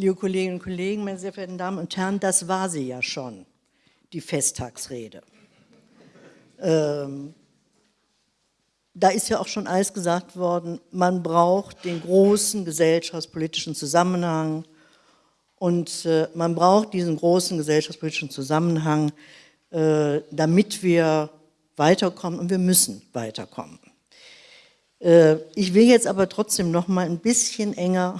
Liebe Kolleginnen und Kollegen, meine sehr verehrten Damen und Herren, das war sie ja schon, die Festtagsrede. Ähm, da ist ja auch schon alles gesagt worden, man braucht den großen gesellschaftspolitischen Zusammenhang und äh, man braucht diesen großen gesellschaftspolitischen Zusammenhang, äh, damit wir weiterkommen und wir müssen weiterkommen. Äh, ich will jetzt aber trotzdem noch mal ein bisschen enger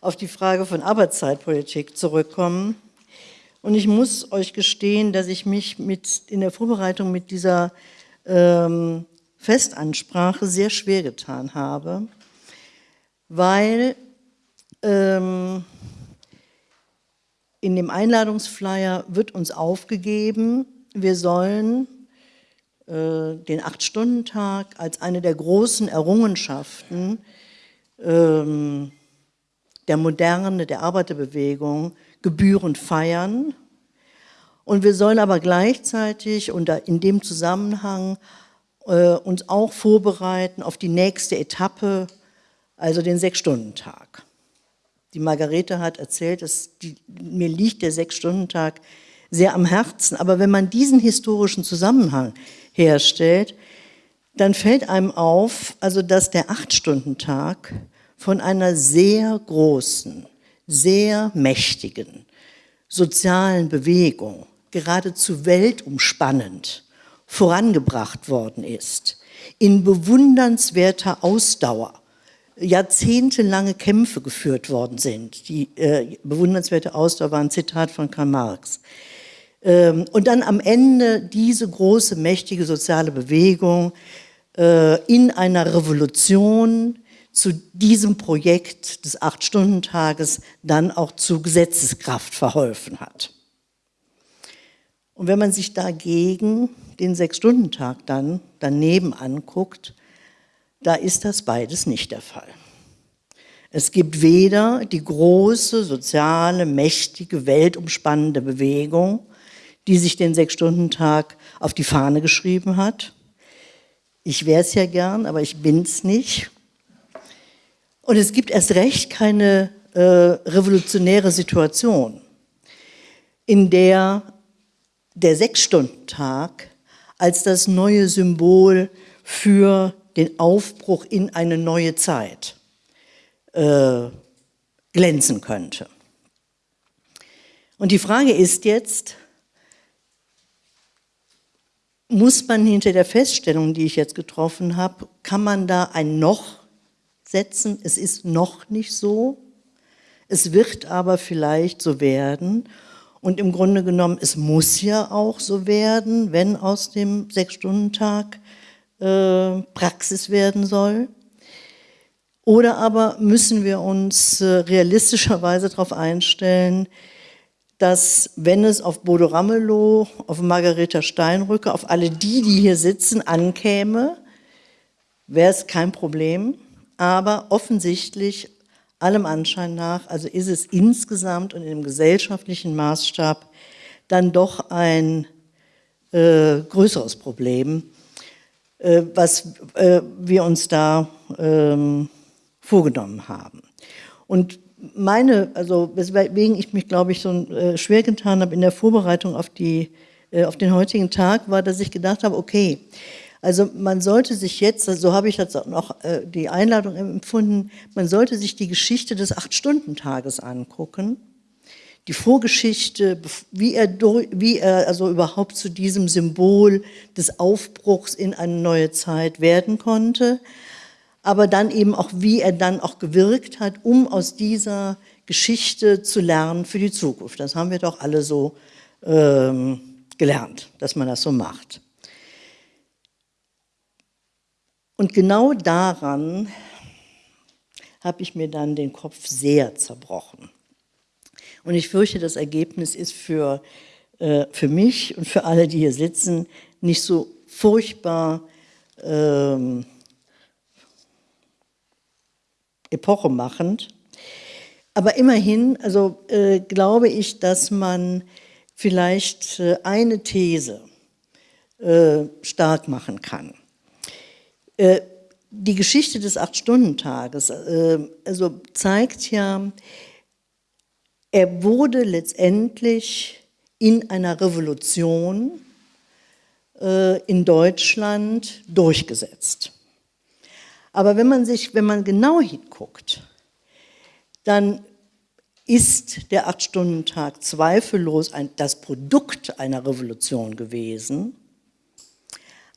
auf die Frage von Arbeitszeitpolitik zurückkommen. Und ich muss euch gestehen, dass ich mich mit, in der Vorbereitung mit dieser ähm, Festansprache sehr schwer getan habe, weil ähm, in dem Einladungsflyer wird uns aufgegeben, wir sollen äh, den Acht-Stunden-Tag als eine der großen Errungenschaften ähm, der Moderne, der Arbeiterbewegung gebührend feiern. Und wir sollen aber gleichzeitig und in dem Zusammenhang äh, uns auch vorbereiten auf die nächste Etappe, also den Sechs-Stunden-Tag. Die Margarete hat erzählt, dass die, mir liegt der Sechs-Stunden-Tag sehr am Herzen. Aber wenn man diesen historischen Zusammenhang herstellt, dann fällt einem auf, also dass der Acht-Stunden-Tag von einer sehr großen, sehr mächtigen sozialen Bewegung, geradezu weltumspannend, vorangebracht worden ist, in bewundernswerter Ausdauer, jahrzehntelange Kämpfe geführt worden sind. Die äh, bewundernswerte Ausdauer war ein Zitat von Karl Marx. Ähm, und dann am Ende diese große, mächtige soziale Bewegung äh, in einer Revolution zu diesem Projekt des Acht-Stunden-Tages dann auch zu Gesetzeskraft verholfen hat. Und wenn man sich dagegen den Sechs-Stunden-Tag dann daneben anguckt, da ist das beides nicht der Fall. Es gibt weder die große, soziale, mächtige, weltumspannende Bewegung, die sich den Sechs-Stunden-Tag auf die Fahne geschrieben hat. Ich wäre es ja gern, aber ich bin es nicht. Und es gibt erst recht keine äh, revolutionäre Situation, in der der Sechs-Stunden-Tag als das neue Symbol für den Aufbruch in eine neue Zeit äh, glänzen könnte. Und die Frage ist jetzt, muss man hinter der Feststellung, die ich jetzt getroffen habe, kann man da ein Noch setzen? Es ist noch nicht so, es wird aber vielleicht so werden. Und im Grunde genommen, es muss ja auch so werden, wenn aus dem Sechs-Stunden-Tag äh, Praxis werden soll. Oder aber müssen wir uns äh, realistischerweise darauf einstellen, dass wenn es auf Bodo Ramelow, auf Margareta Steinrücke, auf alle die, die hier sitzen, ankäme, wäre es kein Problem. Aber offensichtlich, allem Anschein nach, also ist es insgesamt und im gesellschaftlichen Maßstab dann doch ein äh, größeres Problem, äh, was äh, wir uns da ähm, vorgenommen haben. Und meine, also weswegen ich mich, glaube ich, so äh, schwer getan habe in der Vorbereitung auf, die, äh, auf den heutigen Tag, war, dass ich gedacht habe, okay, also man sollte sich jetzt, so habe ich jetzt auch noch äh, die Einladung empfunden, man sollte sich die Geschichte des Acht-Stunden-Tages angucken, die Vorgeschichte, wie er, wie er also überhaupt zu diesem Symbol des Aufbruchs in eine neue Zeit werden konnte, aber dann eben auch, wie er dann auch gewirkt hat, um aus dieser Geschichte zu lernen für die Zukunft. Das haben wir doch alle so ähm, gelernt, dass man das so macht. Und genau daran habe ich mir dann den Kopf sehr zerbrochen. Und ich fürchte, das Ergebnis ist für, äh, für mich und für alle, die hier sitzen, nicht so furchtbar ähm, epochemachend. Aber immerhin, also äh, glaube ich, dass man vielleicht äh, eine These äh, stark machen kann. Äh, die Geschichte des Acht-Stunden-Tages äh, also zeigt ja, er wurde letztendlich in einer Revolution äh, in Deutschland durchgesetzt. Aber wenn man sich, wenn man genau hinguckt, dann ist der Acht-Stunden-Tag zweifellos ein, das Produkt einer Revolution gewesen,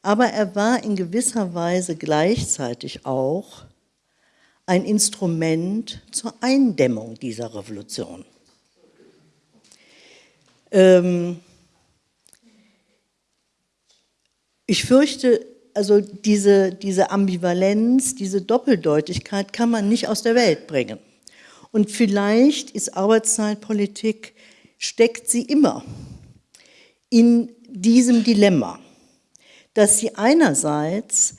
aber er war in gewisser Weise gleichzeitig auch ein Instrument zur Eindämmung dieser Revolution. Ähm ich fürchte, also diese, diese Ambivalenz, diese Doppeldeutigkeit kann man nicht aus der Welt bringen. Und vielleicht ist Arbeitszeitpolitik, steckt sie immer in diesem Dilemma, dass sie einerseits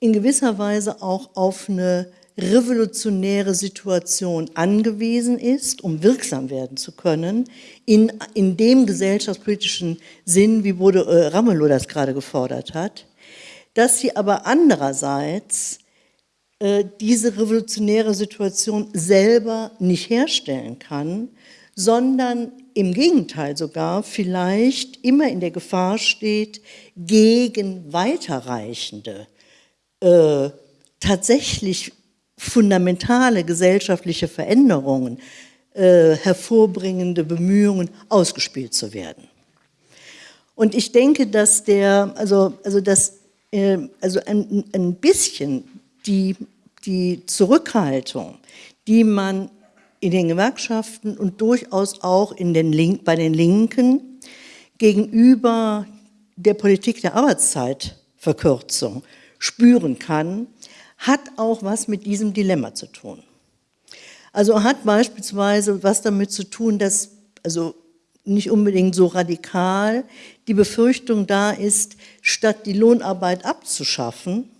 in gewisser Weise auch auf eine revolutionäre Situation angewiesen ist, um wirksam werden zu können, in, in dem gesellschaftspolitischen Sinn, wie Bode äh, Ramelow das gerade gefordert hat, dass sie aber andererseits äh, diese revolutionäre Situation selber nicht herstellen kann, sondern im Gegenteil sogar vielleicht immer in der Gefahr steht, gegen weiterreichende, äh, tatsächlich fundamentale gesellschaftliche Veränderungen äh, hervorbringende Bemühungen ausgespielt zu werden. Und ich denke, dass der, also, also, dass, äh, also ein, ein bisschen die, die Zurückhaltung, die man in den Gewerkschaften und durchaus auch in den Link, bei den Linken gegenüber der Politik der Arbeitszeitverkürzung spüren kann, hat auch was mit diesem Dilemma zu tun. Also hat beispielsweise was damit zu tun, dass, also nicht unbedingt so radikal, die Befürchtung da ist, statt die Lohnarbeit abzuschaffen,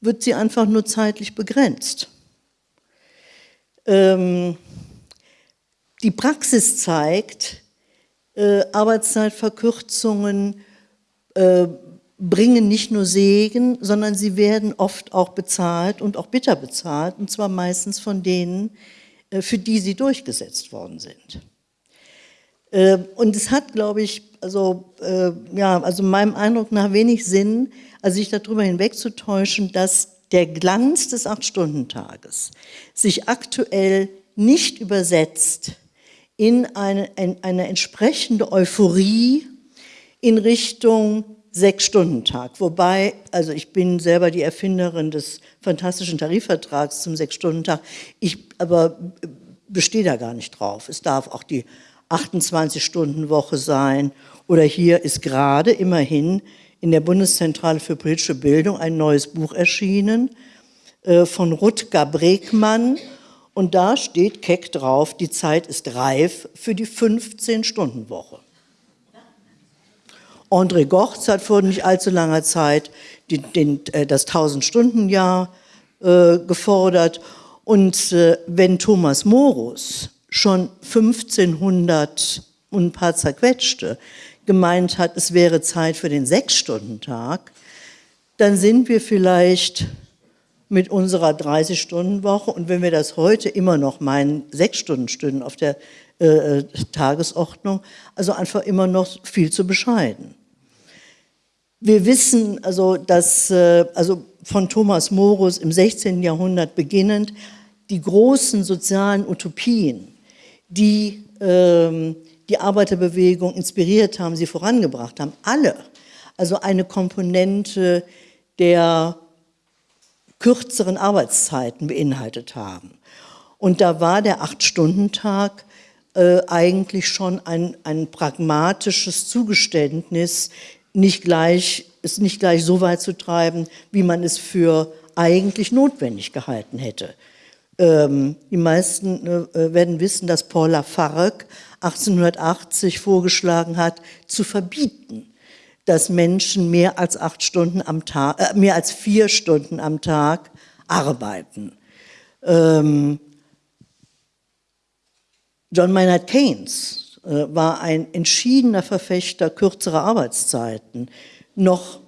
wird sie einfach nur zeitlich begrenzt. Ähm, die Praxis zeigt, äh, Arbeitszeitverkürzungen äh, bringen nicht nur Segen, sondern sie werden oft auch bezahlt und auch bitter bezahlt, und zwar meistens von denen, äh, für die sie durchgesetzt worden sind. Äh, und es hat, glaube ich, also, äh, ja, also meinem Eindruck nach wenig Sinn, also sich darüber hinwegzutäuschen, dass der Glanz des Acht-Stunden-Tages sich aktuell nicht übersetzt in eine, in eine entsprechende Euphorie in Richtung Sechs-Stunden-Tag. Wobei, also ich bin selber die Erfinderin des fantastischen Tarifvertrags zum Sechs-Stunden-Tag, ich aber bestehe da gar nicht drauf. Es darf auch die 28-Stunden-Woche sein oder hier ist gerade immerhin in der Bundeszentrale für politische Bildung ein neues Buch erschienen äh, von Rutger Bregmann und da steht keck drauf, die Zeit ist reif für die 15-Stunden-Woche. André Gortz hat vor nicht allzu langer Zeit den, den, äh, das 1000-Stunden-Jahr äh, gefordert. Und äh, wenn Thomas Morus schon 1500 und ein paar zerquetschte gemeint hat, es wäre Zeit für den Sechs-Stunden-Tag, dann sind wir vielleicht mit unserer 30-Stunden-Woche und wenn wir das heute immer noch meinen, sechs Stunden auf der äh, Tagesordnung, also einfach immer noch viel zu bescheiden. Wir wissen also, dass äh, also von Thomas Morus im 16. Jahrhundert beginnend die großen sozialen Utopien, die ähm, die Arbeiterbewegung inspiriert haben, sie vorangebracht haben, alle, also eine Komponente der kürzeren Arbeitszeiten beinhaltet haben. Und da war der Acht-Stunden-Tag äh, eigentlich schon ein, ein pragmatisches Zugeständnis, nicht gleich, es nicht gleich so weit zu treiben, wie man es für eigentlich notwendig gehalten hätte. Ähm, die meisten äh, werden wissen, dass Paul Lafargue 1880 vorgeschlagen hat, zu verbieten, dass Menschen mehr als acht Stunden am Tag, äh, mehr als vier Stunden am Tag arbeiten. Ähm, John Maynard Keynes äh, war ein entschiedener Verfechter kürzerer Arbeitszeiten, noch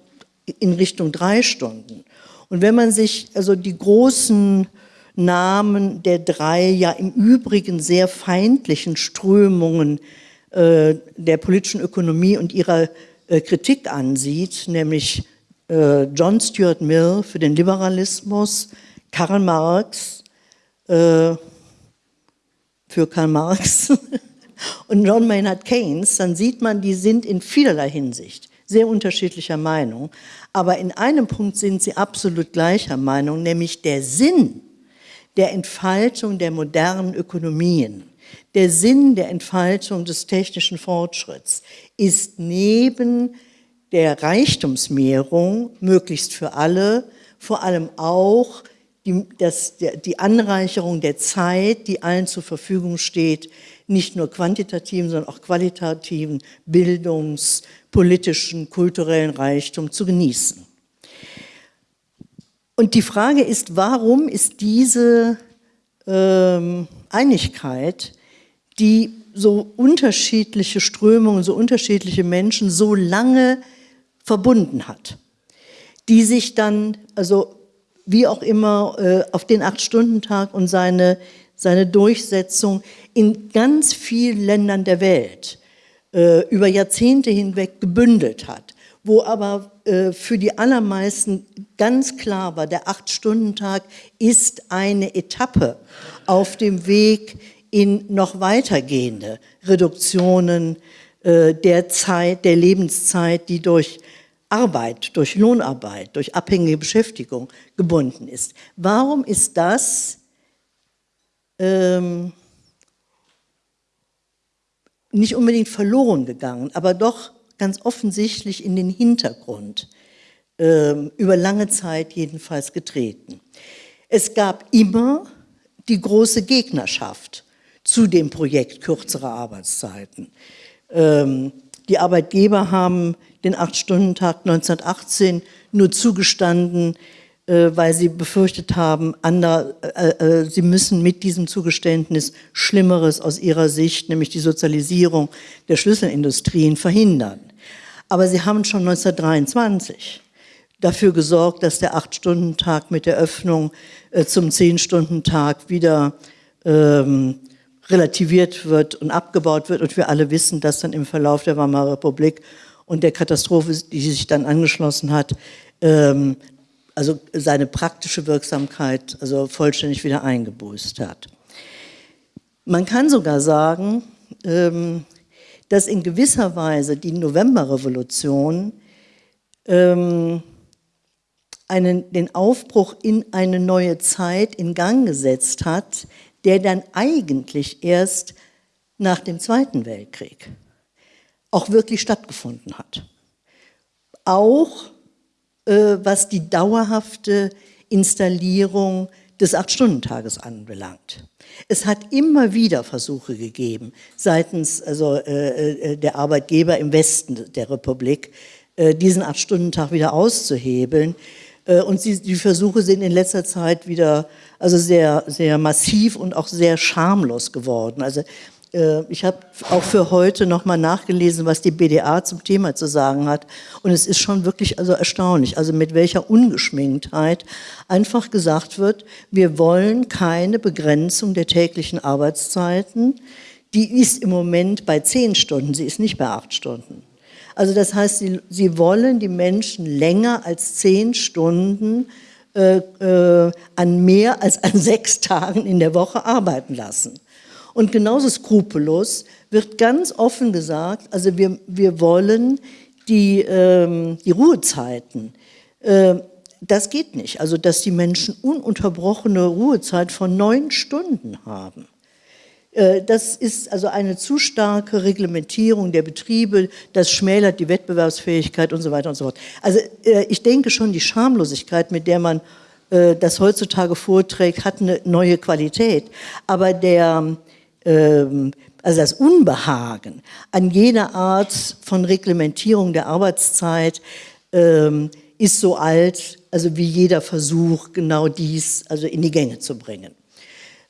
in Richtung drei Stunden. Und wenn man sich also die großen Namen der drei ja im Übrigen sehr feindlichen Strömungen äh, der politischen Ökonomie und ihrer äh, Kritik ansieht, nämlich äh, John Stuart Mill für den Liberalismus, Karl Marx äh, für Karl Marx und John Maynard Keynes, dann sieht man, die sind in vielerlei Hinsicht sehr unterschiedlicher Meinung. Aber in einem Punkt sind sie absolut gleicher Meinung, nämlich der Sinn der Entfaltung der modernen Ökonomien, der Sinn der Entfaltung des technischen Fortschritts ist neben der Reichtumsmehrung, möglichst für alle, vor allem auch die, das, die Anreicherung der Zeit, die allen zur Verfügung steht, nicht nur quantitativen, sondern auch qualitativen Bildungs-, politischen, kulturellen Reichtum zu genießen. Und die Frage ist, warum ist diese ähm, Einigkeit, die so unterschiedliche Strömungen, so unterschiedliche Menschen so lange verbunden hat, die sich dann, also wie auch immer, äh, auf den Acht-Stunden-Tag und seine, seine Durchsetzung in ganz vielen Ländern der Welt äh, über Jahrzehnte hinweg gebündelt hat, wo aber äh, für die allermeisten ganz klar war, der Acht-Stunden-Tag ist eine Etappe auf dem Weg in noch weitergehende Reduktionen äh, der Zeit, der Lebenszeit, die durch Arbeit, durch Lohnarbeit, durch abhängige Beschäftigung gebunden ist. Warum ist das ähm, nicht unbedingt verloren gegangen, aber doch ganz offensichtlich in den Hintergrund, ähm, über lange Zeit jedenfalls getreten. Es gab immer die große Gegnerschaft zu dem Projekt kürzere Arbeitszeiten. Ähm, die Arbeitgeber haben den Acht-Stunden-Tag 1918 nur zugestanden, weil sie befürchtet haben, ander, äh, äh, sie müssen mit diesem Zugeständnis Schlimmeres aus ihrer Sicht, nämlich die Sozialisierung der Schlüsselindustrien, verhindern. Aber sie haben schon 1923 dafür gesorgt, dass der Acht-Stunden-Tag mit der Öffnung äh, zum Zehn-Stunden-Tag wieder ähm, relativiert wird und abgebaut wird. Und wir alle wissen, dass dann im Verlauf der Weimarer Republik und der Katastrophe, die sich dann angeschlossen hat, ähm, also seine praktische Wirksamkeit also vollständig wieder eingebüßt hat. Man kann sogar sagen, ähm, dass in gewisser Weise die Novemberrevolution ähm, einen, den Aufbruch in eine neue Zeit in Gang gesetzt hat, der dann eigentlich erst nach dem Zweiten Weltkrieg auch wirklich stattgefunden hat. Auch was die dauerhafte Installierung des Acht-Stunden-Tages anbelangt. Es hat immer wieder Versuche gegeben, seitens also, äh, äh der Arbeitgeber im Westen der Republik, äh, diesen Acht-Stunden-Tag wieder auszuhebeln. Äh, und sie, die Versuche sind in letzter Zeit wieder also sehr, sehr massiv und auch sehr schamlos geworden. Also äh, ich habe auch für heute nochmal nachgelesen, was die BDA zum Thema zu sagen hat. Und es ist schon wirklich also erstaunlich, also mit welcher Ungeschminktheit einfach gesagt wird, wir wollen keine Begrenzung der täglichen Arbeitszeiten. Die ist im Moment bei zehn Stunden, sie ist nicht bei acht Stunden. Also das heißt, sie, sie wollen die Menschen länger als zehn Stunden äh, äh, an mehr als an sechs Tagen in der Woche arbeiten lassen. Und genauso skrupellos wird ganz offen gesagt, also wir, wir wollen die, ähm, die Ruhezeiten, äh, das geht nicht. Also dass die Menschen ununterbrochene Ruhezeit von neun Stunden haben. Äh, das ist also eine zu starke Reglementierung der Betriebe, das schmälert die Wettbewerbsfähigkeit und so weiter und so fort. Also äh, ich denke schon, die Schamlosigkeit, mit der man äh, das heutzutage vorträgt, hat eine neue Qualität. Aber der, also das Unbehagen an jeder Art von Reglementierung der Arbeitszeit ähm, ist so alt, also wie jeder Versuch, genau dies also in die Gänge zu bringen.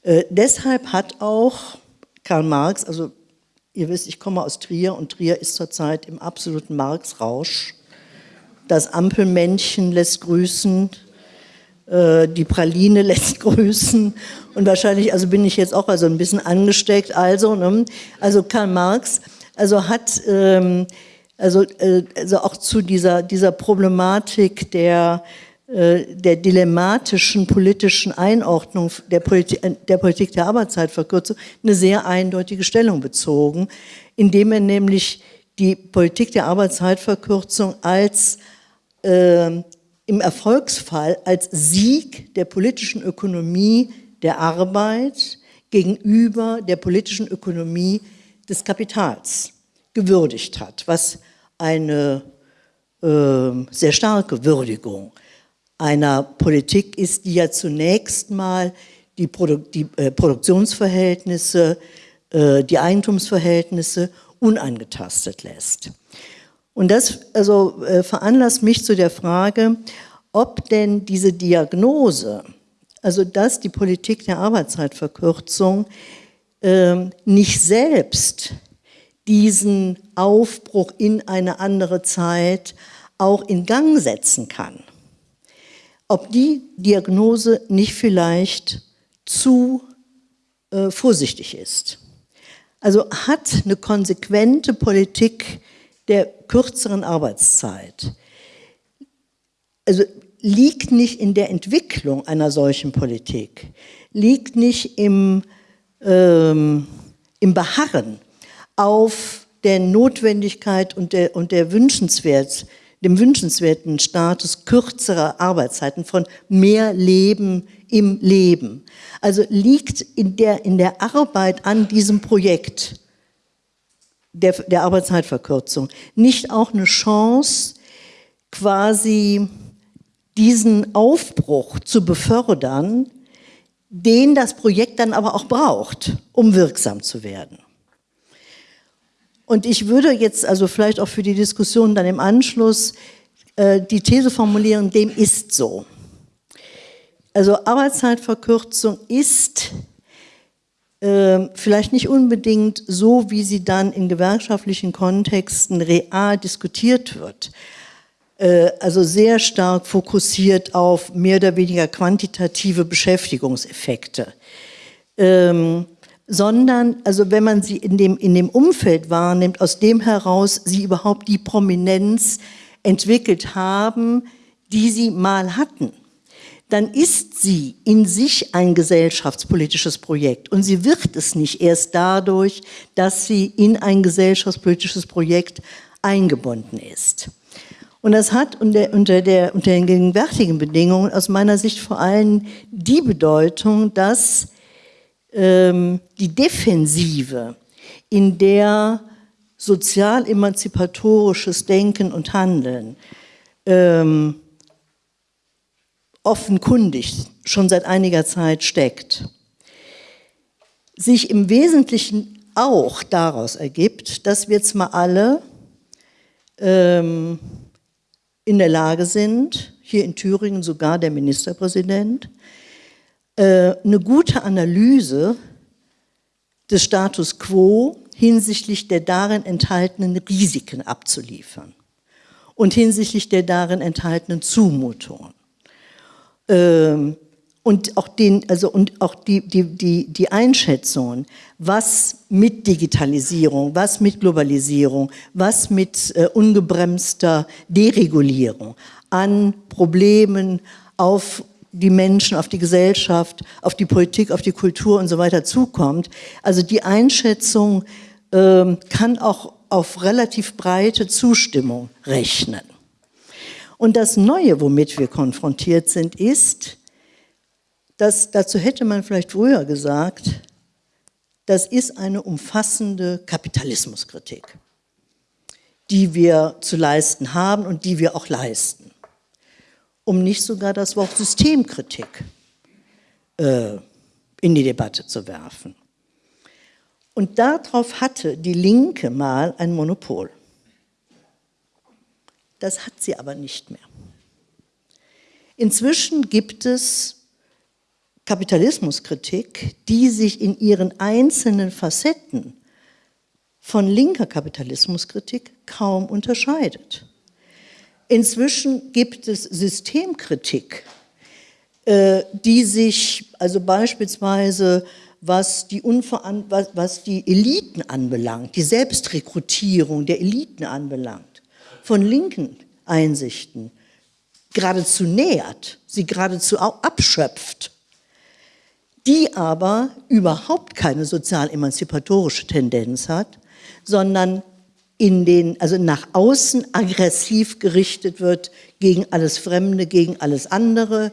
Äh, deshalb hat auch Karl Marx, also ihr wisst, ich komme aus Trier und Trier ist zurzeit im absoluten Marx-Rausch. Das Ampelmännchen lässt grüßen. Äh, die Praline lässt grüßen und wahrscheinlich, also bin ich jetzt auch also ein bisschen angesteckt, also, ne? also Karl Marx, also hat, ähm, also, äh, also auch zu dieser, dieser Problematik der, äh, der dilemmatischen politischen Einordnung der Politik, der Politik der Arbeitszeitverkürzung eine sehr eindeutige Stellung bezogen, indem er nämlich die Politik der Arbeitszeitverkürzung als äh, im Erfolgsfall als Sieg der politischen Ökonomie der Arbeit gegenüber der politischen Ökonomie des Kapitals gewürdigt hat, was eine äh, sehr starke Würdigung einer Politik ist, die ja zunächst mal die, Produ die äh, Produktionsverhältnisse, äh, die Eigentumsverhältnisse unangetastet lässt. Und das also, äh, veranlasst mich zu der Frage, ob denn diese Diagnose, also dass die Politik der Arbeitszeitverkürzung äh, nicht selbst diesen Aufbruch in eine andere Zeit auch in Gang setzen kann. Ob die Diagnose nicht vielleicht zu äh, vorsichtig ist. Also hat eine konsequente Politik der kürzeren Arbeitszeit, also liegt nicht in der Entwicklung einer solchen Politik, liegt nicht im, ähm, im Beharren auf der Notwendigkeit und der, und der Wünschenswert, dem wünschenswerten Status kürzerer Arbeitszeiten, von mehr Leben im Leben. Also liegt in der, in der Arbeit an diesem Projekt der, der Arbeitszeitverkürzung nicht auch eine Chance, quasi diesen Aufbruch zu befördern, den das Projekt dann aber auch braucht, um wirksam zu werden. Und ich würde jetzt also vielleicht auch für die Diskussion dann im Anschluss äh, die These formulieren, dem ist so. Also Arbeitszeitverkürzung ist vielleicht nicht unbedingt so, wie sie dann in gewerkschaftlichen Kontexten real diskutiert wird. Äh, also sehr stark fokussiert auf mehr oder weniger quantitative Beschäftigungseffekte. Ähm, sondern, also wenn man sie in dem, in dem Umfeld wahrnimmt, aus dem heraus sie überhaupt die Prominenz entwickelt haben, die sie mal hatten dann ist sie in sich ein gesellschaftspolitisches Projekt. Und sie wird es nicht erst dadurch, dass sie in ein gesellschaftspolitisches Projekt eingebunden ist. Und das hat unter, unter, der, unter den gegenwärtigen Bedingungen aus meiner Sicht vor allem die Bedeutung, dass ähm, die Defensive, in der sozial-emanzipatorisches Denken und Handeln ähm, offenkundig schon seit einiger Zeit steckt, sich im Wesentlichen auch daraus ergibt, dass wir zwar alle ähm, in der Lage sind, hier in Thüringen sogar der Ministerpräsident, äh, eine gute Analyse des Status quo hinsichtlich der darin enthaltenen Risiken abzuliefern und hinsichtlich der darin enthaltenen Zumutungen. Ähm, und auch, den, also und auch die, die, die, die Einschätzungen, was mit Digitalisierung, was mit Globalisierung, was mit äh, ungebremster Deregulierung an Problemen auf die Menschen, auf die Gesellschaft, auf die Politik, auf die Kultur und so weiter zukommt. Also die Einschätzung äh, kann auch auf relativ breite Zustimmung rechnen. Und das Neue, womit wir konfrontiert sind, ist, dass, dazu hätte man vielleicht früher gesagt, das ist eine umfassende Kapitalismuskritik, die wir zu leisten haben und die wir auch leisten. Um nicht sogar das Wort Systemkritik äh, in die Debatte zu werfen. Und darauf hatte die Linke mal ein Monopol. Das hat sie aber nicht mehr. Inzwischen gibt es Kapitalismuskritik, die sich in ihren einzelnen Facetten von linker Kapitalismuskritik kaum unterscheidet. Inzwischen gibt es Systemkritik, äh, die sich, also beispielsweise was die, was, was die Eliten anbelangt, die Selbstrekrutierung der Eliten anbelangt, von linken Einsichten geradezu nähert, sie geradezu abschöpft, die aber überhaupt keine sozial emanzipatorische Tendenz hat, sondern in den, also nach außen aggressiv gerichtet wird gegen alles Fremde, gegen alles andere,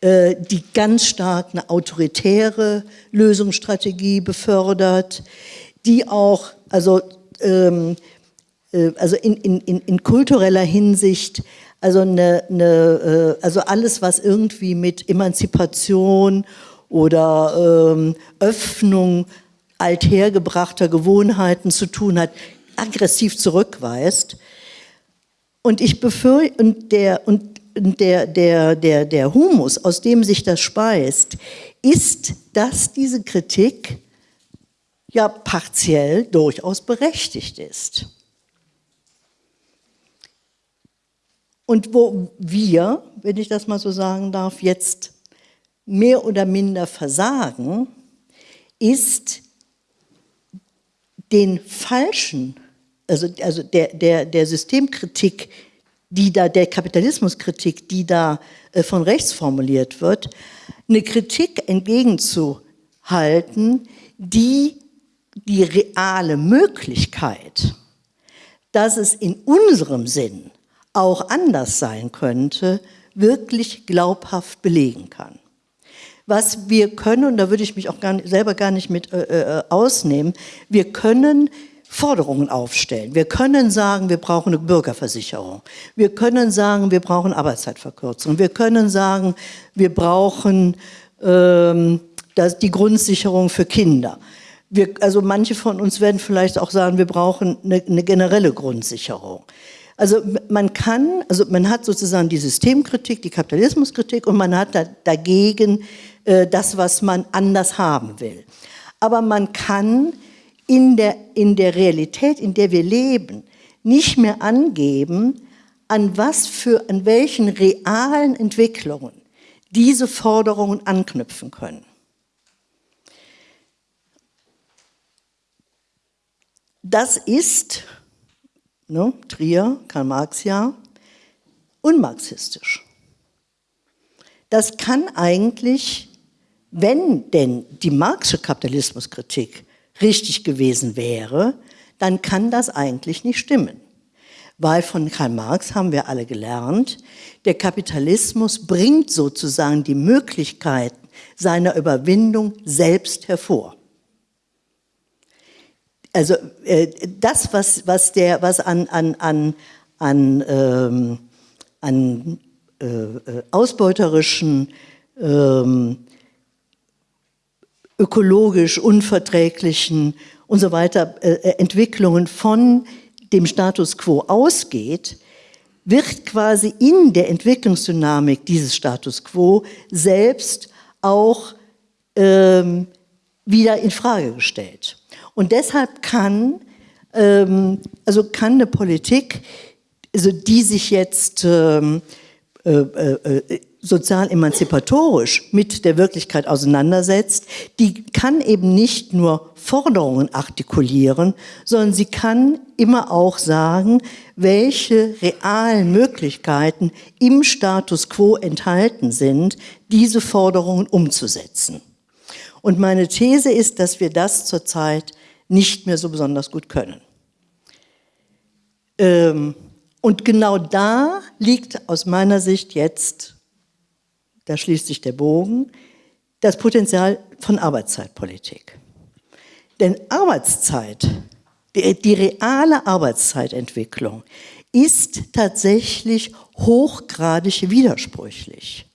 äh, die ganz stark eine autoritäre Lösungsstrategie befördert, die auch, also, ähm, äh, also in, in, in, kultureller Hinsicht, also, eine, eine, äh, also alles, was irgendwie mit Emanzipation oder ähm, Öffnung althergebrachter Gewohnheiten zu tun hat, aggressiv zurückweist. Und ich befürchte, und der, und der, der, der, der Humus, aus dem sich das speist, ist, dass diese Kritik ja partiell durchaus berechtigt ist. Und wo wir, wenn ich das mal so sagen darf, jetzt mehr oder minder versagen, ist den falschen, also, also der, der, der Systemkritik, die da, der Kapitalismuskritik, die da äh, von rechts formuliert wird, eine Kritik entgegenzuhalten, die die reale Möglichkeit, dass es in unserem Sinn auch anders sein könnte, wirklich glaubhaft belegen kann. Was wir können, und da würde ich mich auch gar nicht, selber gar nicht mit äh, äh, ausnehmen, wir können Forderungen aufstellen. Wir können sagen, wir brauchen eine Bürgerversicherung. Wir können sagen, wir brauchen Arbeitszeitverkürzung. Wir können sagen, wir brauchen ähm, das, die Grundsicherung für Kinder. Wir, also manche von uns werden vielleicht auch sagen, wir brauchen eine, eine generelle Grundsicherung. Also man kann, also man hat sozusagen die Systemkritik, die Kapitalismuskritik und man hat da, dagegen äh, das, was man anders haben will. Aber man kann in der, in der Realität, in der wir leben, nicht mehr angeben, an was für, an welchen realen Entwicklungen diese Forderungen anknüpfen können. Das ist, ne, Trier, Karl Marx ja, unmarxistisch. Das kann eigentlich, wenn denn die Marxische Kapitalismuskritik richtig gewesen wäre, dann kann das eigentlich nicht stimmen. Weil von Karl Marx haben wir alle gelernt, der Kapitalismus bringt sozusagen die Möglichkeiten seiner Überwindung selbst hervor. Also äh, das, was, was, der, was an, an, an, an, ähm, an äh, äh ausbeuterischen ähm, ökologisch unverträglichen und so weiter äh, äh, Entwicklungen von dem Status quo ausgeht, wird quasi in der Entwicklungsdynamik dieses Status quo selbst auch ähm, wieder in Frage gestellt. Und deshalb kann, ähm, also kann eine Politik, also die sich jetzt ähm, äh, äh, äh sozial emanzipatorisch mit der Wirklichkeit auseinandersetzt, die kann eben nicht nur Forderungen artikulieren, sondern sie kann immer auch sagen, welche realen Möglichkeiten im Status quo enthalten sind, diese Forderungen umzusetzen. Und meine These ist, dass wir das zurzeit nicht mehr so besonders gut können. Ähm, und genau da liegt aus meiner Sicht jetzt da schließt sich der Bogen, das Potenzial von Arbeitszeitpolitik. Denn Arbeitszeit, die, die reale Arbeitszeitentwicklung ist tatsächlich hochgradig widersprüchlich.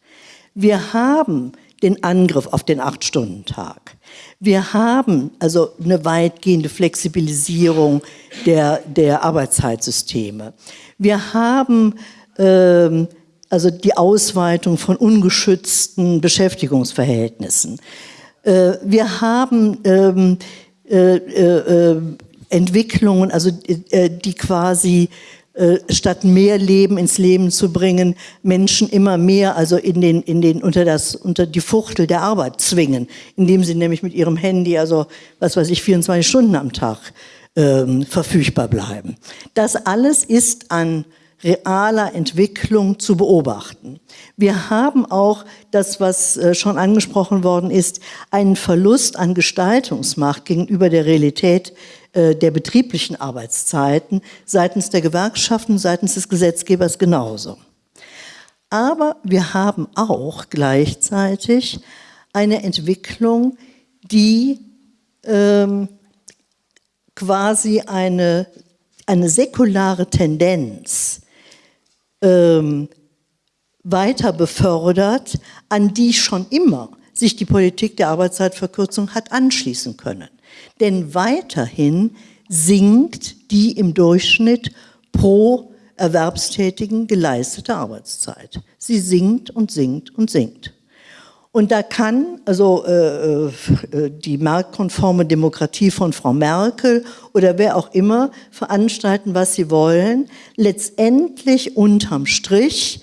Wir haben den Angriff auf den Acht-Stunden-Tag. Wir haben also eine weitgehende Flexibilisierung der, der Arbeitszeitsysteme. Wir haben ähm, also die Ausweitung von ungeschützten Beschäftigungsverhältnissen. Äh, wir haben ähm, äh, äh, Entwicklungen, also die quasi äh, statt mehr Leben ins Leben zu bringen, Menschen immer mehr, also in den, in den, unter das, unter die Fuchtel der Arbeit zwingen, indem sie nämlich mit ihrem Handy, also, was weiß ich, 24 Stunden am Tag ähm, verfügbar bleiben. Das alles ist an realer Entwicklung zu beobachten. Wir haben auch das, was äh, schon angesprochen worden ist, einen Verlust an Gestaltungsmacht gegenüber der Realität äh, der betrieblichen Arbeitszeiten seitens der Gewerkschaften, seitens des Gesetzgebers genauso. Aber wir haben auch gleichzeitig eine Entwicklung, die ähm, quasi eine, eine säkulare Tendenz ähm, weiter befördert, an die schon immer sich die Politik der Arbeitszeitverkürzung hat anschließen können. Denn weiterhin sinkt die im Durchschnitt pro Erwerbstätigen geleistete Arbeitszeit. Sie sinkt und sinkt und sinkt. Und da kann also äh, äh, die marktkonforme Demokratie von Frau Merkel oder wer auch immer veranstalten, was sie wollen. Letztendlich unterm Strich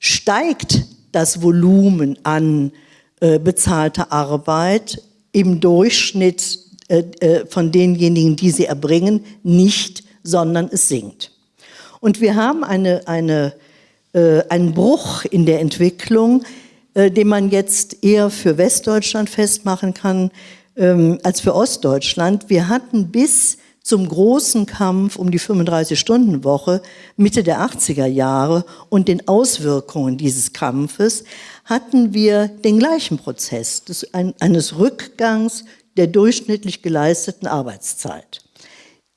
steigt das Volumen an äh, bezahlter Arbeit im Durchschnitt von denjenigen, die sie erbringen, nicht, sondern es sinkt. Und wir haben eine, eine, äh, einen Bruch in der Entwicklung, äh, den man jetzt eher für Westdeutschland festmachen kann ähm, als für Ostdeutschland. Wir hatten bis zum großen Kampf um die 35-Stunden-Woche Mitte der 80er Jahre und den Auswirkungen dieses Kampfes hatten wir den gleichen Prozess des, ein, eines Rückgangs der durchschnittlich geleisteten Arbeitszeit.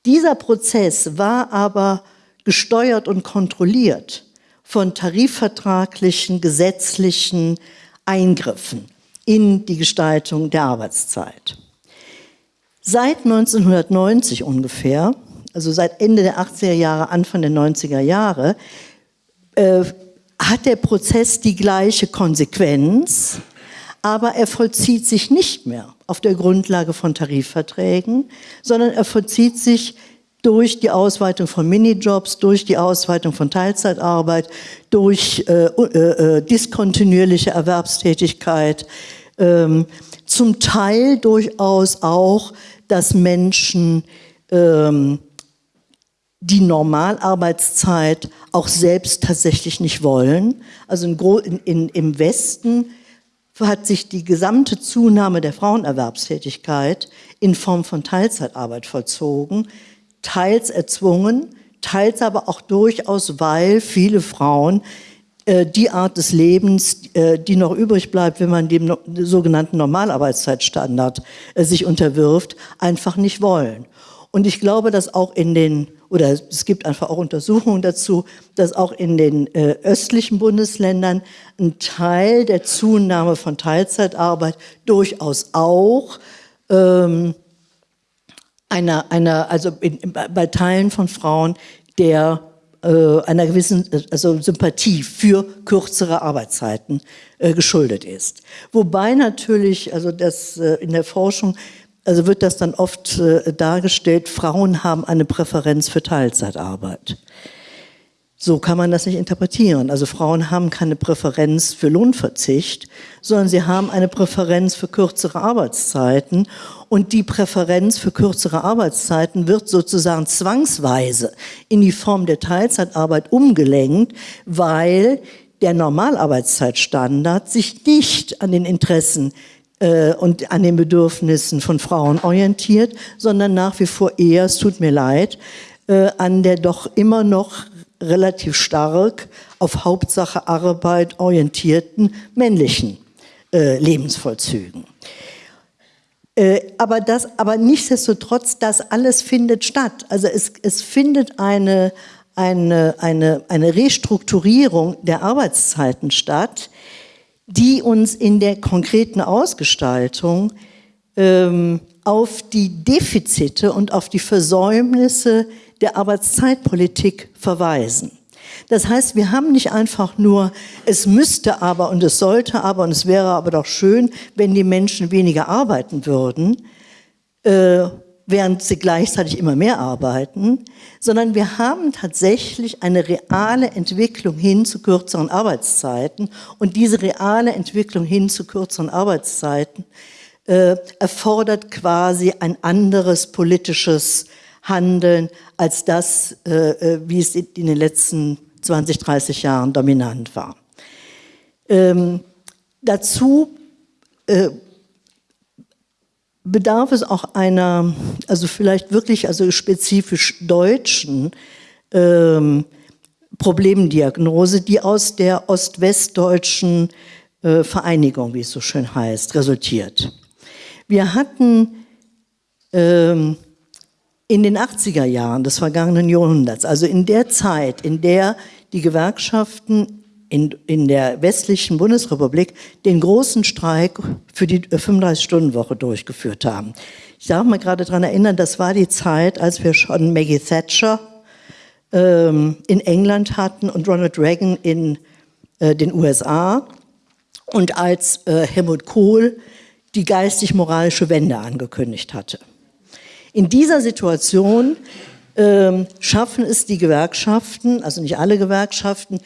Dieser Prozess war aber gesteuert und kontrolliert von tarifvertraglichen, gesetzlichen Eingriffen in die Gestaltung der Arbeitszeit. Seit 1990 ungefähr, also seit Ende der 80er Jahre, Anfang der 90er Jahre, äh, hat der Prozess die gleiche Konsequenz, aber er vollzieht sich nicht mehr auf der Grundlage von Tarifverträgen, sondern er vollzieht sich durch die Ausweitung von Minijobs, durch die Ausweitung von Teilzeitarbeit, durch äh, äh, äh, diskontinuierliche Erwerbstätigkeit, ähm, zum Teil durchaus auch, dass Menschen ähm, die Normalarbeitszeit auch selbst tatsächlich nicht wollen. Also in, in, im Westen hat sich die gesamte Zunahme der Frauenerwerbstätigkeit in Form von Teilzeitarbeit vollzogen teils erzwungen, teils aber auch durchaus, weil viele Frauen äh, die Art des Lebens, äh, die noch übrig bleibt, wenn man dem no sogenannten Normalarbeitszeitstandard äh, sich unterwirft, einfach nicht wollen. Und ich glaube, dass auch in den, oder es gibt einfach auch Untersuchungen dazu, dass auch in den äh, östlichen Bundesländern ein Teil der Zunahme von Teilzeitarbeit durchaus auch ähm, einer, einer also in, bei Teilen von Frauen der äh, einer gewissen also Sympathie für kürzere Arbeitszeiten äh, geschuldet ist. Wobei natürlich, also das äh, in der Forschung, also wird das dann oft äh, dargestellt, Frauen haben eine Präferenz für Teilzeitarbeit. So kann man das nicht interpretieren. Also Frauen haben keine Präferenz für Lohnverzicht, sondern sie haben eine Präferenz für kürzere Arbeitszeiten. Und die Präferenz für kürzere Arbeitszeiten wird sozusagen zwangsweise in die Form der Teilzeitarbeit umgelenkt, weil der Normalarbeitszeitstandard sich nicht an den Interessen äh, und an den Bedürfnissen von Frauen orientiert, sondern nach wie vor eher, es tut mir leid, äh, an der doch immer noch relativ stark auf Hauptsache Arbeit orientierten männlichen äh, Lebensvollzügen. Äh, aber, das, aber nichtsdestotrotz, das alles findet statt. Also es, es findet eine, eine, eine, eine Restrukturierung der Arbeitszeiten statt, die uns in der konkreten Ausgestaltung ähm, auf die Defizite und auf die Versäumnisse der Arbeitszeitpolitik verweisen. Das heißt, wir haben nicht einfach nur, es müsste aber und es sollte aber und es wäre aber doch schön, wenn die Menschen weniger arbeiten würden, äh, während sie gleichzeitig immer mehr arbeiten, sondern wir haben tatsächlich eine reale Entwicklung hin zu kürzeren Arbeitszeiten und diese reale Entwicklung hin zu kürzeren Arbeitszeiten äh, erfordert quasi ein anderes politisches Handeln als das, äh, äh wie es in den letzten 20, 30 Jahren dominant war. Ähm, dazu äh, bedarf es auch einer, also vielleicht wirklich also spezifisch deutschen ähm, Problemdiagnose, die aus der ostwestdeutschen äh, Vereinigung, wie es so schön heißt, resultiert. Wir hatten ähm, in den 80er Jahren des vergangenen Jahrhunderts, also in der Zeit, in der die Gewerkschaften in, in der westlichen Bundesrepublik den großen Streik für die 35-Stunden-Woche durchgeführt haben. Ich darf mal gerade daran erinnern, das war die Zeit, als wir schon Maggie Thatcher ähm, in England hatten und Ronald Reagan in äh, den USA und als äh, Helmut Kohl die geistig-moralische Wende angekündigt hatte. In dieser Situation ähm, schaffen es die Gewerkschaften, also nicht alle Gewerkschaften,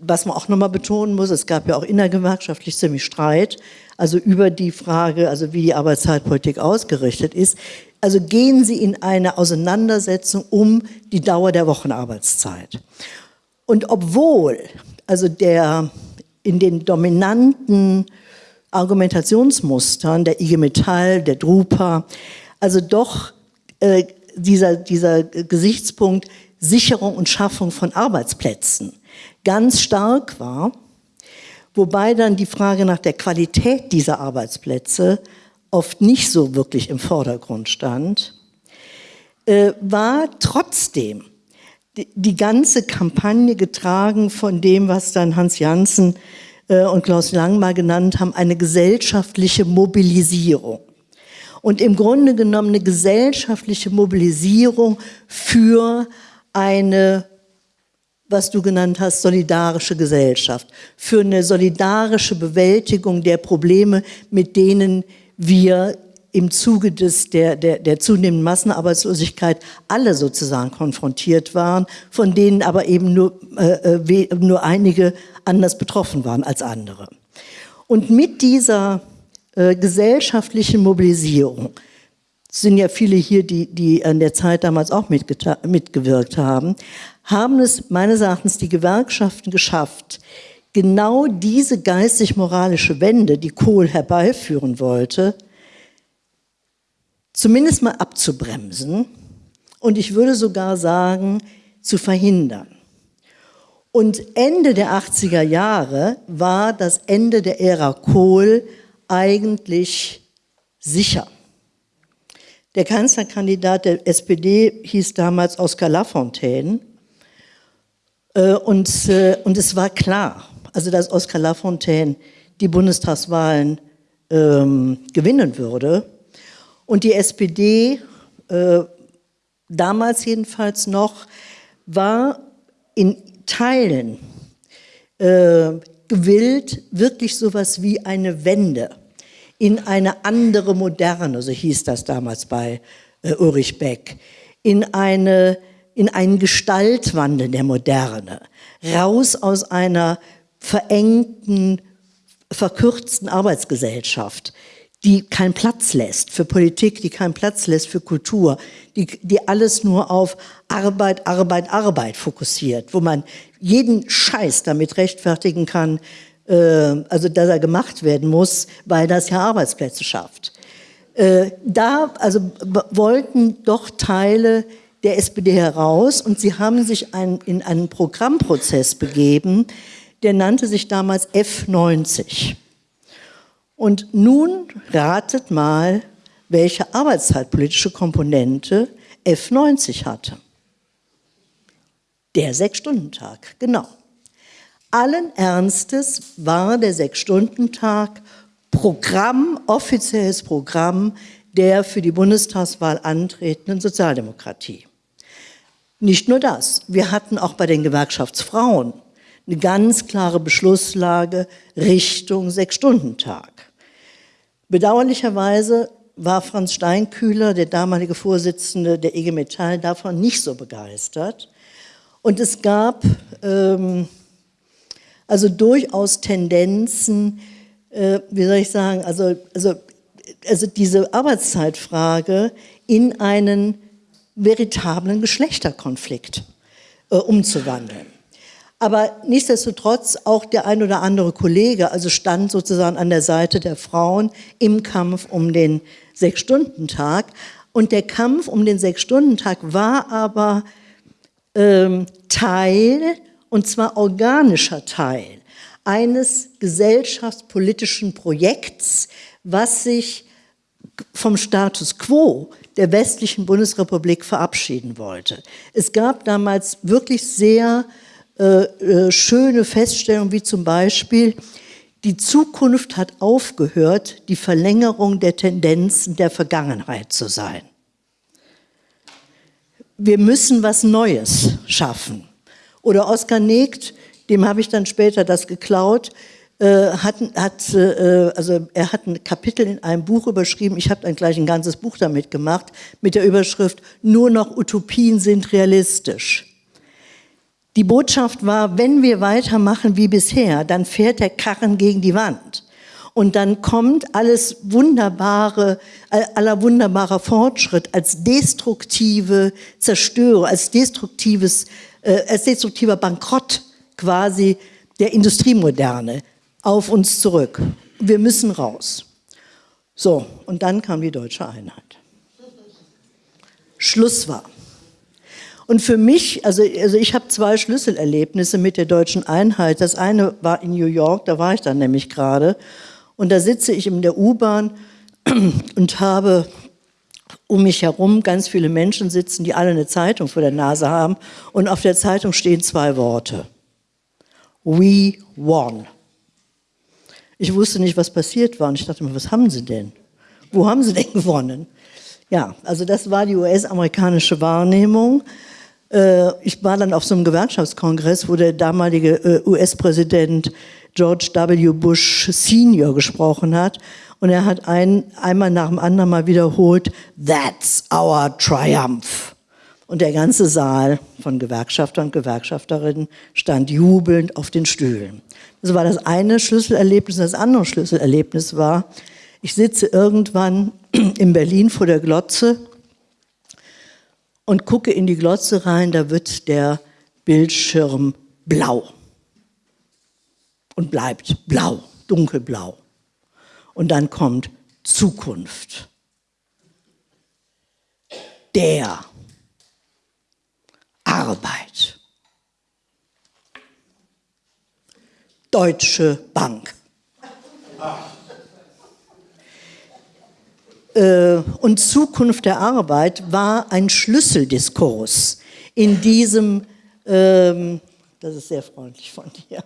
was man auch nochmal betonen muss, es gab ja auch innergewerkschaftlich ziemlich Streit, also über die Frage, also wie die Arbeitszeitpolitik ausgerichtet ist. Also gehen Sie in eine Auseinandersetzung um die Dauer der Wochenarbeitszeit. Und obwohl also der in den dominanten Argumentationsmustern der IG Metall, der Drupa, also doch äh, dieser, dieser Gesichtspunkt Sicherung und Schaffung von Arbeitsplätzen ganz stark war, wobei dann die Frage nach der Qualität dieser Arbeitsplätze oft nicht so wirklich im Vordergrund stand, äh, war trotzdem die, die, ganze Kampagne getragen von dem, was dann Hans Janssen äh, und Klaus Lang mal genannt haben, eine gesellschaftliche Mobilisierung. Und im Grunde genommen eine gesellschaftliche Mobilisierung für eine was du genannt hast, solidarische Gesellschaft, für eine solidarische Bewältigung der Probleme, mit denen wir im Zuge des, der, der, der zunehmenden Massenarbeitslosigkeit alle sozusagen konfrontiert waren, von denen aber eben nur, äh, äh nur einige anders betroffen waren als andere. Und mit dieser äh, gesellschaftlichen Mobilisierung sind ja viele hier, die, die an der Zeit damals auch mitgewirkt haben, haben es meines Erachtens die Gewerkschaften geschafft, genau diese geistig-moralische Wende, die Kohl herbeiführen wollte, zumindest mal abzubremsen und ich würde sogar sagen, zu verhindern. Und Ende der 80er Jahre war das Ende der Ära Kohl eigentlich sicher. Der Kanzlerkandidat der SPD hieß damals Oskar Lafontaine äh, und, äh, und es war klar, also dass Oskar Lafontaine die Bundestagswahlen ähm, gewinnen würde. Und die SPD, äh, damals jedenfalls noch, war in Teilen äh, gewillt, wirklich sowas wie eine Wende in eine andere Moderne, so hieß das damals bei äh, Ulrich Beck, in eine in einen Gestaltwandel der Moderne, raus aus einer verengten, verkürzten Arbeitsgesellschaft, die keinen Platz lässt für Politik, die keinen Platz lässt für Kultur, die, die alles nur auf Arbeit, Arbeit, Arbeit fokussiert, wo man jeden Scheiß damit rechtfertigen kann, äh, also dass er gemacht werden muss, weil das ja Arbeitsplätze schafft. Äh, da also wollten doch Teile der SPD heraus und sie haben sich ein, in einen Programmprozess begeben, der nannte sich damals F90. Und nun ratet mal, welche arbeitszeitpolitische Komponente F90 hatte. Der Sechs-Stunden-Tag, genau. Allen Ernstes war der Sechs-Stunden-Tag Programm, offizielles Programm der für die Bundestagswahl antretenden Sozialdemokratie. Nicht nur das, wir hatten auch bei den Gewerkschaftsfrauen eine ganz klare Beschlusslage Richtung Sechs-Stunden-Tag. Bedauerlicherweise war Franz Steinkühler, der damalige Vorsitzende der IG Metall, davon nicht so begeistert. Und es gab ähm, also durchaus Tendenzen, äh, wie soll ich sagen, also, also, also diese Arbeitszeitfrage in einen veritablen Geschlechterkonflikt äh, umzuwandeln. Aber nichtsdestotrotz auch der ein oder andere Kollege, also stand sozusagen an der Seite der Frauen im Kampf um den Sechs-Stunden-Tag. Und der Kampf um den Sechs-Stunden-Tag war aber ähm, Teil, und zwar organischer Teil, eines gesellschaftspolitischen Projekts, was sich vom Status quo der westlichen Bundesrepublik verabschieden wollte. Es gab damals wirklich sehr äh, äh, schöne Feststellungen, wie zum Beispiel, die Zukunft hat aufgehört, die Verlängerung der Tendenzen der Vergangenheit zu sein. Wir müssen was Neues schaffen. Oder Oskar Negt, dem habe ich dann später das geklaut, äh, hat, hat, äh, also er hat ein Kapitel in einem Buch überschrieben, ich habe dann gleich ein ganzes Buch damit gemacht, mit der Überschrift Nur noch Utopien sind realistisch. Die Botschaft war, wenn wir weitermachen wie bisher, dann fährt der Karren gegen die Wand. Und dann kommt alles wunderbare, aller wunderbarer Fortschritt als destruktive Zerstörung, als destruktives, äh, destruktiver Bankrott quasi der Industriemoderne auf uns zurück. Wir müssen raus. So, und dann kam die deutsche Einheit. Schluss war. Und für mich, also, also ich habe zwei Schlüsselerlebnisse mit der deutschen Einheit. Das eine war in New York, da war ich dann nämlich gerade. Und da sitze ich in der U-Bahn und habe um mich herum ganz viele Menschen sitzen, die alle eine Zeitung vor der Nase haben. Und auf der Zeitung stehen zwei Worte. We won. Ich wusste nicht, was passiert war. Und ich dachte mir, was haben sie denn? Wo haben sie denn gewonnen? Ja, also das war die US-amerikanische Wahrnehmung. Äh, ich war dann auf so einem Gewerkschaftskongress, wo der damalige äh, US-Präsident George W. Bush Senior gesprochen hat. Und er hat ein, einmal nach dem anderen mal wiederholt, that's our triumph. Und der ganze Saal von Gewerkschaftern und Gewerkschafterinnen stand jubelnd auf den Stühlen. Das war das eine Schlüsselerlebnis. Das andere Schlüsselerlebnis war, ich sitze irgendwann in Berlin vor der Glotze und gucke in die Glotze rein, da wird der Bildschirm blau und bleibt blau, dunkelblau. Und dann kommt Zukunft. Der Arbeit. Deutsche Bank. Äh, und Zukunft der Arbeit war ein Schlüsseldiskurs in diesem, ähm, das ist sehr freundlich von dir,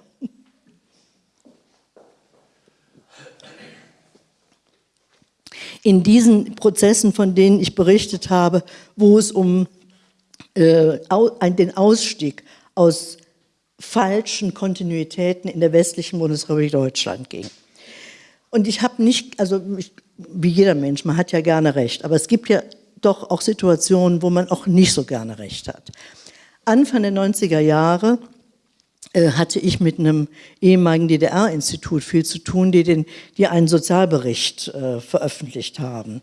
in diesen Prozessen, von denen ich berichtet habe, wo es um äh, den Ausstieg aus falschen Kontinuitäten in der westlichen Bundesrepublik Deutschland ging. Und ich habe nicht, also ich, wie jeder Mensch, man hat ja gerne Recht, aber es gibt ja doch auch Situationen, wo man auch nicht so gerne Recht hat. Anfang der 90er Jahre hatte ich mit einem ehemaligen DDR-Institut viel zu tun, die, den, die einen Sozialbericht äh, veröffentlicht haben.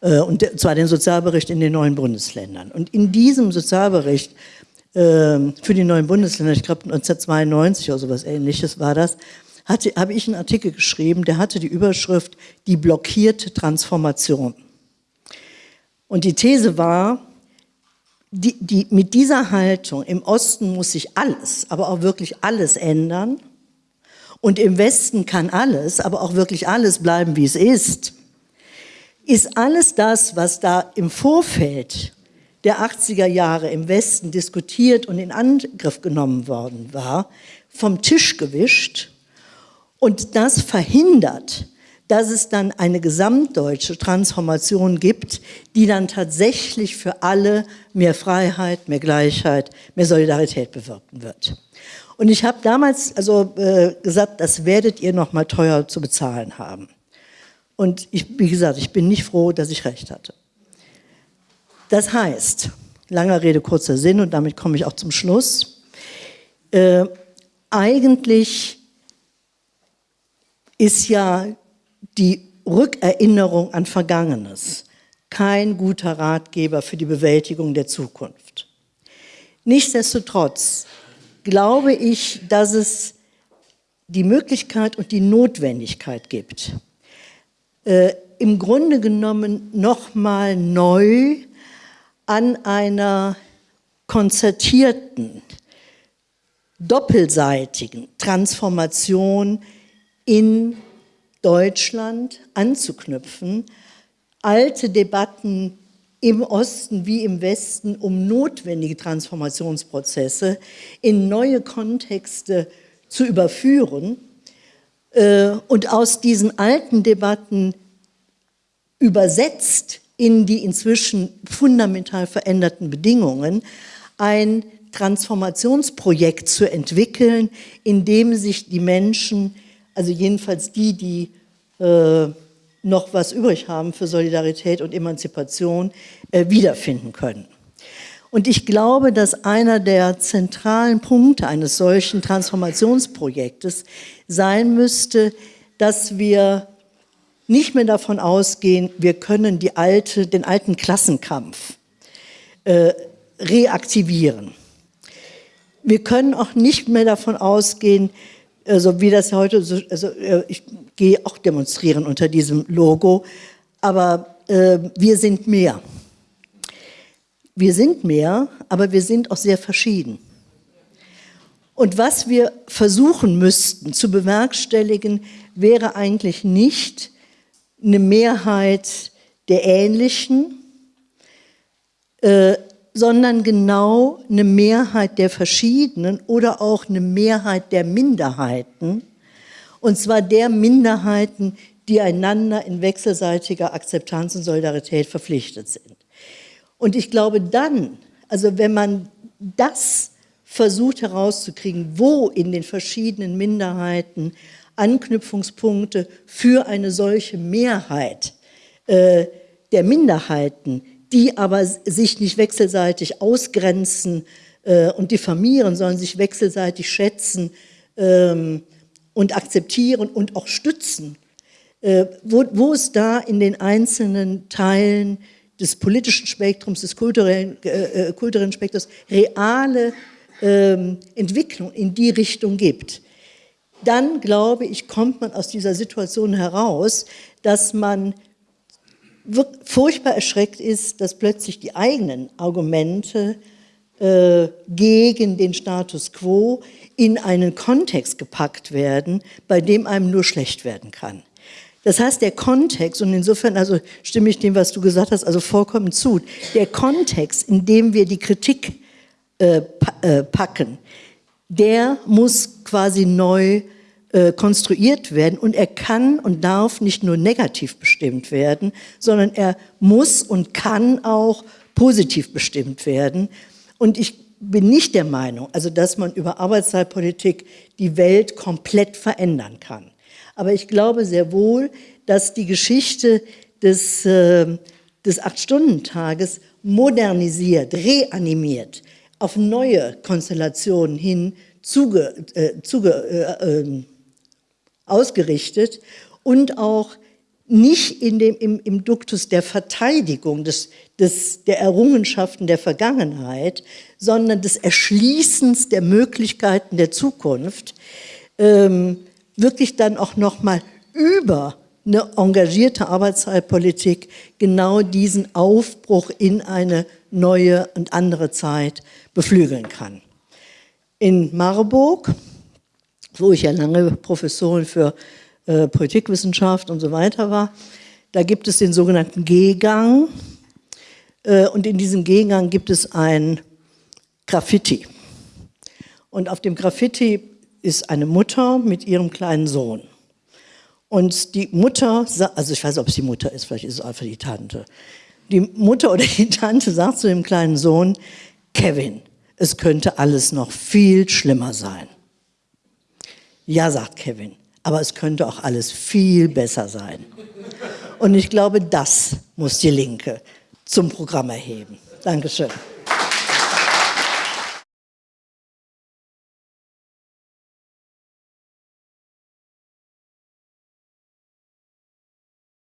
Äh, und zwar den Sozialbericht in den neuen Bundesländern. Und in diesem Sozialbericht äh, für die neuen Bundesländer, ich glaube 1992 oder sowas ähnliches war das, habe ich einen Artikel geschrieben, der hatte die Überschrift Die blockierte Transformation. Und die These war, die, die, mit dieser Haltung, im Osten muss sich alles, aber auch wirklich alles ändern. Und im Westen kann alles, aber auch wirklich alles bleiben, wie es ist, ist alles das, was da im Vorfeld der 80er Jahre im Westen diskutiert und in Angriff genommen worden war, vom Tisch gewischt und das verhindert, dass es dann eine gesamtdeutsche Transformation gibt, die dann tatsächlich für alle mehr Freiheit, mehr Gleichheit, mehr Solidarität bewirken wird. Und ich habe damals also äh, gesagt, das werdet ihr noch mal teuer zu bezahlen haben. Und ich, wie gesagt, ich bin nicht froh, dass ich recht hatte. Das heißt, langer Rede, kurzer Sinn, und damit komme ich auch zum Schluss, äh, eigentlich ist ja die Rückerinnerung an Vergangenes kein guter Ratgeber für die Bewältigung der Zukunft. Nichtsdestotrotz glaube ich, dass es die Möglichkeit und die Notwendigkeit gibt, äh, im Grunde genommen nochmal neu an einer konzertierten, doppelseitigen Transformation in Deutschland anzuknüpfen, alte Debatten im Osten wie im Westen um notwendige Transformationsprozesse in neue Kontexte zu überführen äh, und aus diesen alten Debatten übersetzt in die inzwischen fundamental veränderten Bedingungen ein Transformationsprojekt zu entwickeln, in dem sich die Menschen, also jedenfalls die, die äh, noch was übrig haben für Solidarität und Emanzipation, äh, wiederfinden können. Und ich glaube, dass einer der zentralen Punkte eines solchen Transformationsprojektes sein müsste, dass wir nicht mehr davon ausgehen, wir können alte, den alten Klassenkampf äh, reaktivieren. Wir können auch nicht mehr davon ausgehen, also wie das heute, so, also äh, ich gehe auch demonstrieren unter diesem Logo, aber äh, wir sind mehr. Wir sind mehr, aber wir sind auch sehr verschieden. Und was wir versuchen müssten zu bewerkstelligen, wäre eigentlich nicht eine Mehrheit der Ähnlichen, äh, sondern genau eine Mehrheit der Verschiedenen oder auch eine Mehrheit der Minderheiten, und zwar der Minderheiten, die einander in wechselseitiger Akzeptanz und Solidarität verpflichtet sind. Und ich glaube dann, also wenn man das versucht herauszukriegen, wo in den verschiedenen Minderheiten Anknüpfungspunkte für eine solche Mehrheit äh, der Minderheiten, die aber sich nicht wechselseitig ausgrenzen äh, und diffamieren, sondern sich wechselseitig schätzen ähm, und akzeptieren und auch stützen, äh, wo, wo es da in den einzelnen Teilen des politischen Spektrums, des kulturellen, äh, äh kulturellen Spektrums reale ähm, Entwicklung in die Richtung gibt, dann glaube ich, kommt man aus dieser Situation heraus, dass man furchtbar erschreckt ist, dass plötzlich die eigenen Argumente äh, gegen den Status quo in einen Kontext gepackt werden, bei dem einem nur schlecht werden kann. Das heißt, der Kontext, und insofern also stimme ich dem, was du gesagt hast, also vollkommen zu, der Kontext, in dem wir die Kritik äh, äh, packen, der muss quasi neu äh, konstruiert werden und er kann und darf nicht nur negativ bestimmt werden, sondern er muss und kann auch positiv bestimmt werden. Und ich bin nicht der Meinung, also dass man über Arbeitszeitpolitik die Welt komplett verändern kann. Aber ich glaube sehr wohl, dass die Geschichte des, äh, des Acht-Stunden-Tages modernisiert, reanimiert, auf neue Konstellationen hin zuge, äh, zuge, äh, ähm, ausgerichtet und auch nicht in dem, im, im Duktus der Verteidigung des, des, der Errungenschaften der Vergangenheit, sondern des Erschließens der Möglichkeiten der Zukunft, ähm, wirklich dann auch nochmal über eine engagierte Arbeitszeitpolitik genau diesen Aufbruch in eine neue und andere Zeit beflügeln kann. In Marburg wo ich ja lange Professorin für äh, Politikwissenschaft und so weiter war, da gibt es den sogenannten G-Gang äh, und in diesem G-Gang gibt es ein Graffiti. Und auf dem Graffiti ist eine Mutter mit ihrem kleinen Sohn. Und die Mutter, also ich weiß nicht, ob es die Mutter ist, vielleicht ist es einfach die Tante. Die Mutter oder die Tante sagt zu dem kleinen Sohn, Kevin, es könnte alles noch viel schlimmer sein. Ja, sagt Kevin, aber es könnte auch alles viel besser sein. Und ich glaube, das muss die Linke zum Programm erheben. Dankeschön.